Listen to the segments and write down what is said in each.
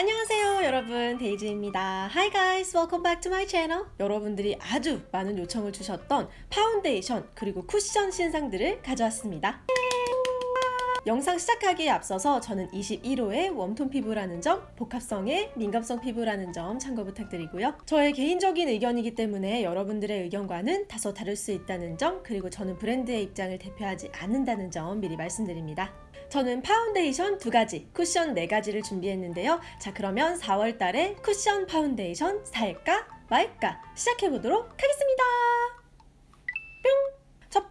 안녕하세요 여러분 데이지입니다 Hi guys welcome back to my channel 여러분들이 아주 많은 요청을 주셨던 파운데이션 그리고 쿠션 신상들을 가져왔습니다 영상 시작하기에 앞서서 저는 21호의 웜톤 피부라는 점, 복합성의 민감성 피부라는 점 참고 부탁드리고요. 저의 개인적인 의견이기 때문에 여러분들의 의견과는 다소 다를 수 있다는 점, 그리고 저는 브랜드의 입장을 대표하지 않는다는 점 미리 말씀드립니다. 저는 파운데이션 두 가지, 쿠션 네 가지를 준비했는데요. 자, 그러면 4월 달에 쿠션 파운데이션 살까 말까 시작해보도록 하겠습니다.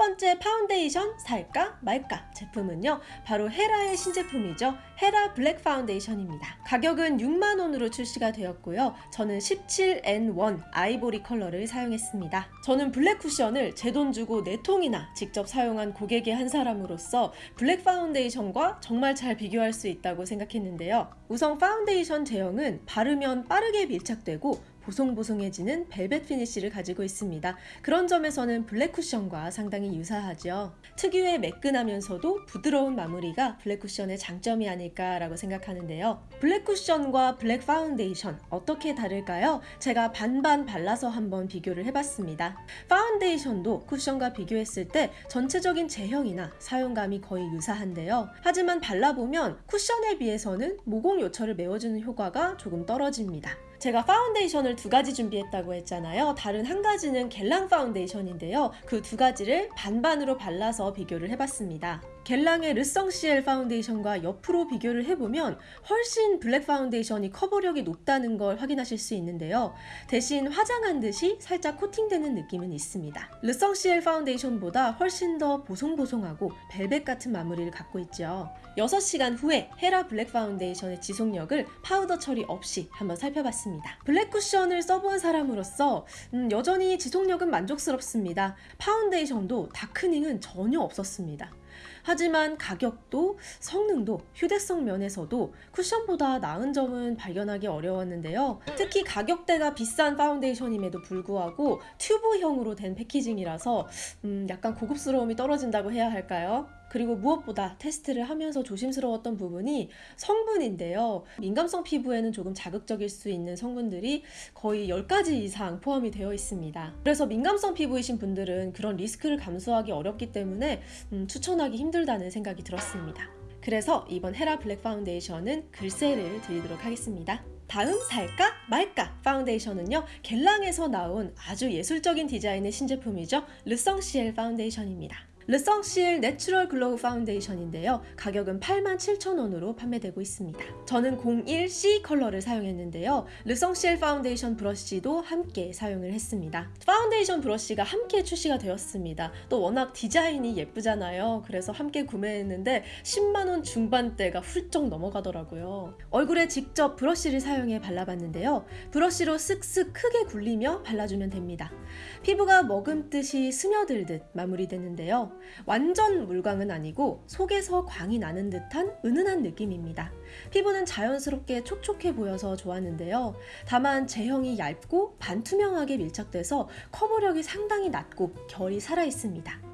번째 파운데이션 살까 말까 제품은요 바로 헤라의 신제품이죠. 헤라 블랙 파운데이션입니다. 가격은 6만원으로 출시가 되었고요. 저는 17N1 아이보리 컬러를 사용했습니다. 저는 블랙 쿠션을 제 돈 주고 4통이나 직접 사용한 고객의 한 사람으로서 블랙 파운데이션과 정말 잘 비교할 수 있다고 생각했는데요. 우선 파운데이션 제형은 바르면 빠르게 밀착되고 보송보송해지는 벨벳 피니쉬를 가지고 있습니다. 그런 점에서는 블랙 쿠션과 상당히 유사하죠. 특유의 매끈하면서도 부드러운 마무리가 블랙 쿠션의 장점이 아닐까라고 생각하는데요. 블랙 쿠션과 블랙 파운데이션 어떻게 다를까요? 제가 반반 발라서 한번 비교를 해봤습니다. 파운데이션도 쿠션과 비교했을 때 전체적인 제형이나 사용감이 거의 유사한데요. 하지만 발라보면 쿠션에 비해서는 모공 요철을 메워주는 효과가 조금 떨어집니다. 제가 파운데이션을 두 가지 준비했다고 했잖아요. 다른 한 가지는 겔랑 파운데이션인데요. 그 두 가지를 반반으로 발라서 비교를 해봤습니다. 겔랑의 르성시엘 파운데이션과 옆으로 비교를 해보면 훨씬 블랙 파운데이션이 커버력이 높다는 걸 확인하실 수 있는데요. 대신 화장한 듯이 살짝 코팅되는 느낌은 있습니다. 르성시엘 파운데이션보다 훨씬 더 보송보송하고 벨벳 같은 마무리를 갖고 있죠. 6시간 후에 헤라 블랙 파운데이션의 지속력을 파우더 처리 없이 한번 살펴봤습니다. 블랙 쿠션을 써본 사람으로서 음, 여전히 지속력은 만족스럽습니다. 파운데이션도 darkening은 전혀 없었습니다. 하지만 가격도 성능도 휴대성 면에서도 쿠션보다 나은 점은 발견하기 어려웠는데요. 특히 가격대가 비싼 파운데이션임에도 불구하고 튜브형으로 된 packaging이라서 음, 약간 고급스러움이 떨어진다고 해야 할까요? 그리고 무엇보다 테스트를 하면서 조심스러웠던 부분이 성분인데요. 민감성 피부에는 조금 자극적일 수 있는 성분들이 거의 10가지 이상 포함이 되어 있습니다. 그래서 민감성 피부이신 분들은 그런 리스크를 감수하기 어렵기 때문에 음, 추천하기 힘들다는 생각이 들었습니다. 그래서 이번 헤라 블랙 파운데이션은 글쎄를 드리도록 하겠습니다. 다음 살까 말까 파운데이션은요 겔랑에서 나온 아주 예술적인 디자인의 신제품이죠 르성시엘 파운데이션입니다 르성시엘 내추럴 글로우 파운데이션인데요. 가격은 87,000원으로 판매되고 있습니다. 저는 01C 컬러를 사용했는데요. 르성시엘 파운데이션 브러쉬도 함께 사용을 했습니다. 파운데이션 브러쉬가 함께 출시가 되었습니다. 또 워낙 디자인이 예쁘잖아요. 그래서 함께 구매했는데 10만원 중반대가 훌쩍 넘어가더라고요. 얼굴에 직접 브러쉬를 사용해 발라봤는데요. 브러쉬로 쓱쓱 크게 굴리며 발라주면 됩니다. 피부가 머금듯이 스며들듯 마무리되는데요. 완전 물광은 아니고 속에서 광이 나는 듯한 은은한 느낌입니다. 피부는 자연스럽게 촉촉해 보여서 좋았는데요. 다만 제형이 얇고 반투명하게 밀착돼서 커버력이 상당히 낮고 결이 살아있습니다.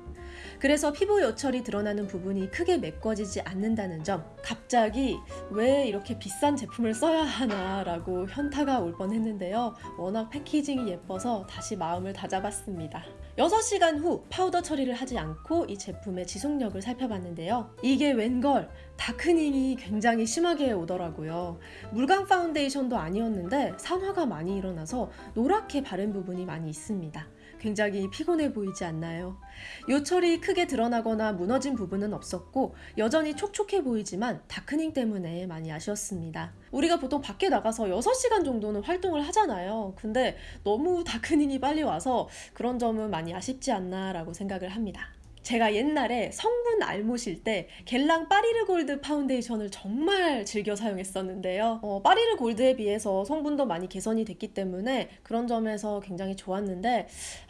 그래서 피부 요철이 드러나는 부분이 크게 메꿔지지 않는다는 점 갑자기 왜 이렇게 비싼 제품을 써야 하나 라고 현타가 올 뻔했는데요. 워낙 packaging이 예뻐서 다시 마음을 다잡았습니다. 6시간 후 파우더 처리를 하지 않고 이 제품의 지속력을 살펴봤는데요. 이게 웬걸? darkening이 굉장히 심하게 오더라고요. 물광 파운데이션도 아니었는데 산화가 많이 일어나서 노랗게 바른 부분이 많이 있습니다 굉장히 피곤해 보이지 않나요? 요철이 크게 드러나거나 무너진 부분은 없었고 여전히 촉촉해 보이지만 darkening 때문에 많이 아쉬웠습니다. 우리가 보통 밖에 나가서 6시간 정도는 활동을 하잖아요. 근데 너무 darkening이 빨리 와서 그런 점은 많이 아쉽지 않나 라고 생각을 합니다. 제가 옛날에 성분 알못일 때 겔랑 빠뤼르 골드 파운데이션을 정말 즐겨 사용했었는데요. 어, 빠뤼르 골드에 비해서 성분도 많이 개선이 됐기 때문에 그런 점에서 굉장히 좋았는데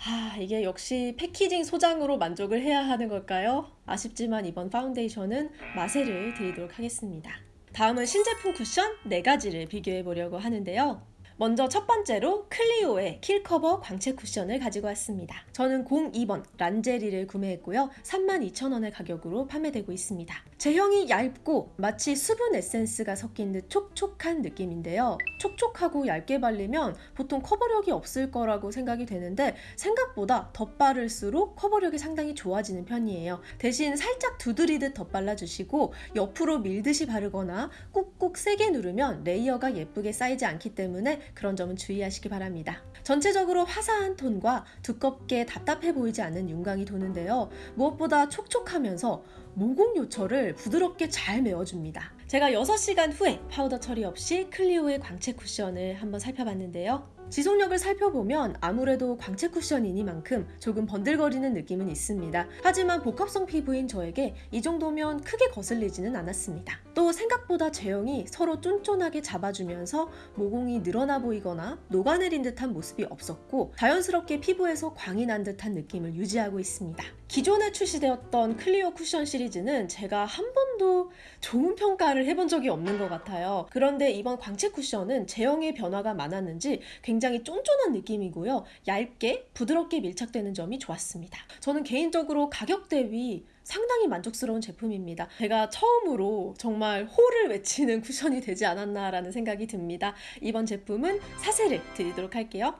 아 이게 역시 packaging 소장으로 만족을 해야 하는 걸까요? 아쉽지만 이번 파운데이션은 마세를 드리도록 하겠습니다. 다음은 신제품 쿠션 4가지를 비교해 보려고 하는데요. 먼저 첫 번째로 클리오의 킬커버 광채 쿠션을 가지고 왔습니다. 저는 02번 란제리를 구매했고요. 32,000원의 가격으로 판매되고 있습니다. 제형이 얇고 마치 수분 에센스가 섞인 듯 촉촉한 느낌인데요. 촉촉하고 얇게 발리면 보통 커버력이 없을 거라고 생각이 되는데 생각보다 덧바를수록 커버력이 상당히 좋아지는 편이에요. 대신 살짝 두드리듯 덧발라주시고 옆으로 밀듯이 바르거나 꾹꾹 세게 누르면 레이어가 예쁘게 쌓이지 않기 때문에 그런 점은 주의하시기 바랍니다. 전체적으로 화사한 톤과 두껍게 답답해 보이지 않는 윤광이 도는데요. 무엇보다 촉촉하면서 모공 요철을 부드럽게 잘 메워줍니다. 제가 6시간 후에 파우더 처리 없이 클리오의 광채 쿠션을 한번 살펴봤는데요. 지속력을 살펴보면 아무래도 광채 쿠션이니만큼 조금 번들거리는 느낌은 있습니다. 하지만 복합성 피부인 저에게 이 정도면 크게 거슬리지는 않았습니다. 또 생각보다 제형이 서로 쫀쫀하게 잡아주면서 모공이 늘어나 보이거나 녹아내린 듯한 모습이 없었고 자연스럽게 피부에서 광이 난 듯한 느낌을 유지하고 있습니다. 기존에 출시되었던 클리오 쿠션 시리즈는 제가 한 번도 좋은 평가를 해본 적이 없는 것 같아요. 그런데 이번 광채 쿠션은 제형의 변화가 많았는지 굉장히 쫀쫀한 느낌이고요. 얇게 부드럽게 밀착되는 점이 좋았습니다. 저는 개인적으로 가격 대비 상당히 만족스러운 제품입니다. 제가 처음으로 정말 호를 외치는 쿠션이 되지 않았나라는 생각이 듭니다. 이번 제품은 사세를 드리도록 할게요.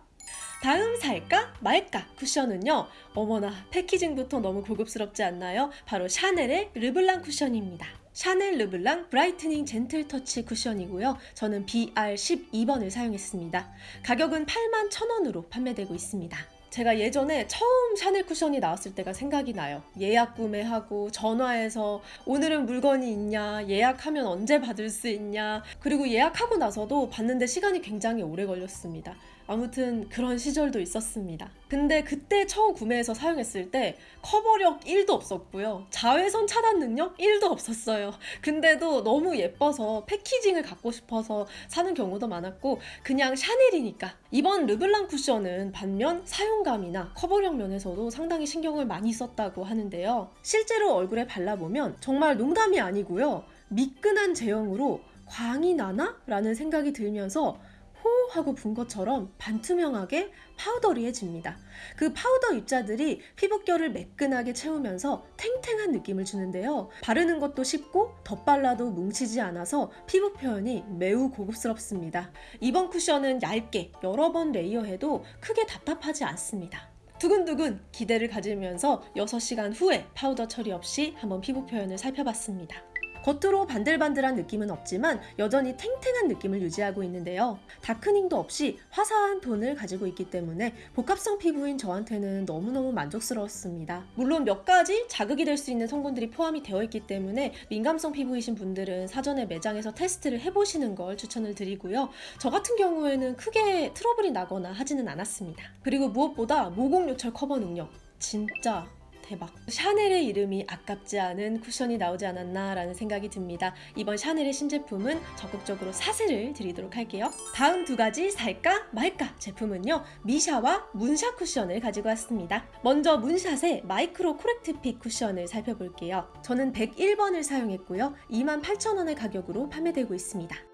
다음 살까 말까 쿠션은요. 어머나 패키징부터 너무 고급스럽지 않나요? 바로 샤넬의 르블랑 쿠션입니다. 샤넬 Le Blanc Brightening Gentle Touch 쿠션이고요. 저는 BR12번을 사용했습니다. 가격은 8만 1,000원으로 판매되고 있습니다. 제가 예전에 처음 샤넬 쿠션이 나왔을 때가 생각이 나요. 예약 구매하고 전화해서 오늘은 물건이 있냐, 예약하면 언제 받을 수 있냐, 그리고 예약하고 나서도 받는데 시간이 굉장히 오래 걸렸습니다. 아무튼 그런 시절도 있었습니다. 근데 그때 처음 구매해서 사용했을 때 커버력 1도 없었고요. 자외선 차단 능력 1도 없었어요. 근데도 너무 예뻐서 패키징을 갖고 싶어서 사는 경우도 많았고 그냥 샤넬이니까. 이번 Le Blanc 쿠션은 반면 사용감이나 커버력 면에서도 상당히 신경을 많이 썼다고 하는데요. 실제로 얼굴에 발라보면 정말 농담이 아니고요. 미끈한 제형으로 광이 나나? 라는 생각이 들면서 호 하고 분 것처럼 반투명하게 powdery해집니다. 그 파우더 입자들이 피부결을 매끈하게 채우면서 탱탱한 느낌을 주는데요. 바르는 것도 쉽고 덧발라도 뭉치지 않아서 피부 표현이 매우 고급스럽습니다. 이번 쿠션은 얇게 여러 번 layer해도 크게 답답하지 않습니다. 두근두근 기대를 가지면서 6시간 후에 파우더 처리 없이 한번 피부 표현을 살펴봤습니다. 겉으로 반들반들한 느낌은 없지만 여전히 탱탱한 느낌을 유지하고 있는데요. darkening도 없이 화사한 톤을 가지고 있기 때문에 복합성 피부인 저한테는 너무너무 만족스러웠습니다. 물론 몇 가지 자극이 될 수 있는 성분들이 포함이 되어 있기 때문에 민감성 피부이신 분들은 사전에 매장에서 테스트를 해보시는 걸 추천을 드리고요. 저 같은 경우에는 크게 트러블이 나거나 하지는 않았습니다. 그리고 무엇보다 모공 요철 커버 능력 진짜 대박. 샤넬의 이름이 아깝지 않은 쿠션이 나오지 않았나 라는 생각이 듭니다. 이번 샤넬의 신제품은 적극적으로 사세를 드리도록 할게요. 다음 두 가지 살까 말까 제품은요. 미샤와 문샷 쿠션을 가지고 왔습니다. 먼저 문샷의 Micro Correct Fit 쿠션을 살펴볼게요. 저는 101번을 사용했고요. 28,000원의 가격으로 판매되고 있습니다.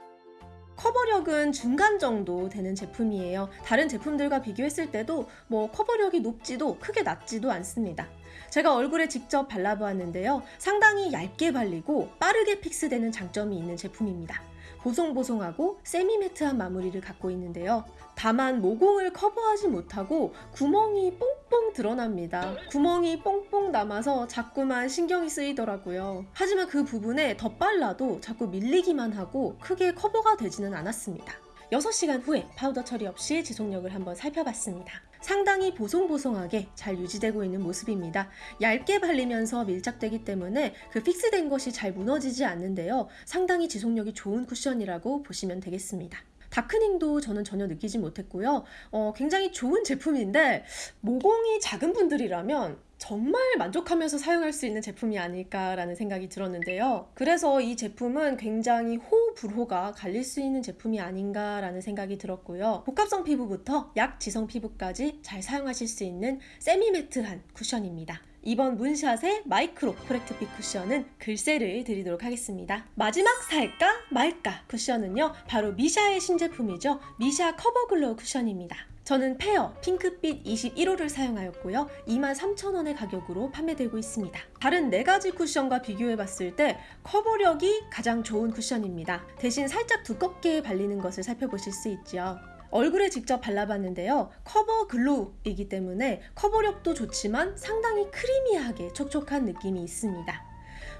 커버력은 중간 정도 되는 제품이에요. 다른 제품들과 비교했을 때도 뭐 커버력이 높지도 크게 낮지도 않습니다. 제가 얼굴에 직접 발라보았는데요. 상당히 얇게 발리고 빠르게 픽스되는 장점이 있는 제품입니다. 보송보송하고 세미매트한 마무리를 갖고 있는데요. 다만 모공을 커버하지 못하고 구멍이 뽕 뽕 드러납니다. 구멍이 뽕뽕 남아서 자꾸만 신경이 쓰이더라고요. 하지만 그 부분에 덧발라도 자꾸 밀리기만 하고 크게 커버가 되지는 않았습니다. 6시간 후에 파우더 처리 없이 지속력을 한번 살펴봤습니다. 상당히 보송보송하게 잘 유지되고 있는 모습입니다. 얇게 발리면서 밀착되기 때문에 그 fix된 것이 잘 무너지지 않는데요. 상당히 지속력이 좋은 쿠션이라고 보시면 되겠습니다. darkening도 저는 전혀 느끼지 못했고요. 어, 굉장히 좋은 제품인데 모공이 작은 분들이라면 정말 만족하면서 사용할 수 있는 제품이 아닐까라는 생각이 들었는데요. 그래서 이 제품은 굉장히 호불호가 갈릴 수 있는 제품이 아닌가라는 생각이 들었고요. 복합성 피부부터 약지성 피부까지 잘 사용하실 수 있는 semi-matte한 쿠션입니다. 이번 문샷의 Micro Correct Fit 쿠션은 글쎄를 드리도록 하겠습니다. 마지막 살까 말까 쿠션은요. 바로 미샤의 신제품이죠. 미샤 Cover Glow 쿠션입니다. 저는 fair 핑크빛 21호를 사용하였고요. 23,000원의 가격으로 판매되고 있습니다. 다른 4가지 쿠션과 비교해봤을 때 커버력이 가장 좋은 쿠션입니다. 대신 살짝 두껍게 발리는 것을 살펴보실 수 있죠. 얼굴에 직접 발라봤는데요. Cover Glow이기 때문에 커버력도 좋지만 상당히 creamy하게 촉촉한 느낌이 있습니다.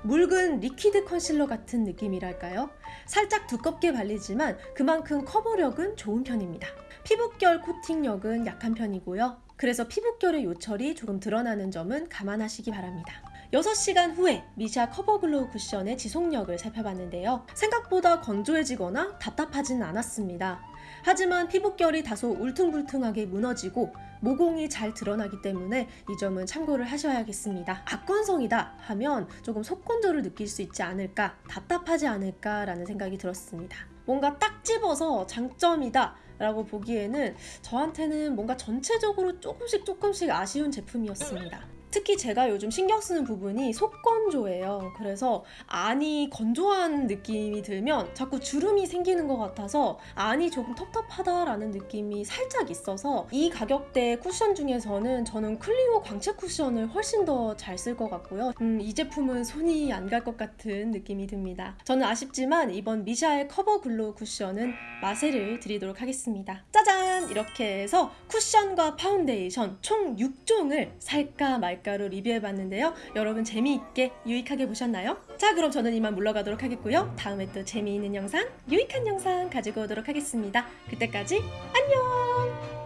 묽은 liquid concealer 같은 느낌이랄까요? 살짝 두껍게 발리지만 그만큼 커버력은 좋은 편입니다. 피부결 코팅력은 약한 편이고요. 그래서 피부결의 요철이 조금 드러나는 점은 감안하시기 바랍니다. 6시간 후에 미샤 Cover Glow 쿠션의 지속력을 살펴봤는데요. 생각보다 건조해지거나 답답하진 않았습니다. 하지만 피부결이 다소 울퉁불퉁하게 무너지고 모공이 잘 드러나기 때문에 이 점은 참고를 하셔야겠습니다. 악건성이다 하면 조금 속건조를 느낄 수 있지 않을까, 답답하지 않을까 라는 생각이 들었습니다. 뭔가 딱 집어서 장점이다 라고 보기에는 저한테는 뭔가 전체적으로 조금씩 조금씩 아쉬운 제품이었습니다. 특히 제가 요즘 신경 쓰는 부분이 속건조예요. 그래서 안이 건조한 느낌이 들면 자꾸 주름이 생기는 것 같아서 안이 조금 텁텁하다라는 느낌이 살짝 있어서 이 가격대 쿠션 중에서는 저는 클리오 광채 쿠션을 훨씬 더 잘 쓸 것 같고요. 음, 이 제품은 손이 안 갈 것 같은 느낌이 듭니다. 저는 아쉽지만 이번 미샤의 Cover Glow 쿠션은 마세를 드리도록 하겠습니다. 짜잔! 이렇게 해서 쿠션과 파운데이션 총 6종을 살까 말까 로 리뷰해봤는데요. 여러분 재미있게 유익하게 보셨나요? 자 그럼 저는 이만 물러가도록 하겠고요. 다음에 또 재미있는 영상, 유익한 영상 가지고 오도록 하겠습니다. 그때까지 안녕!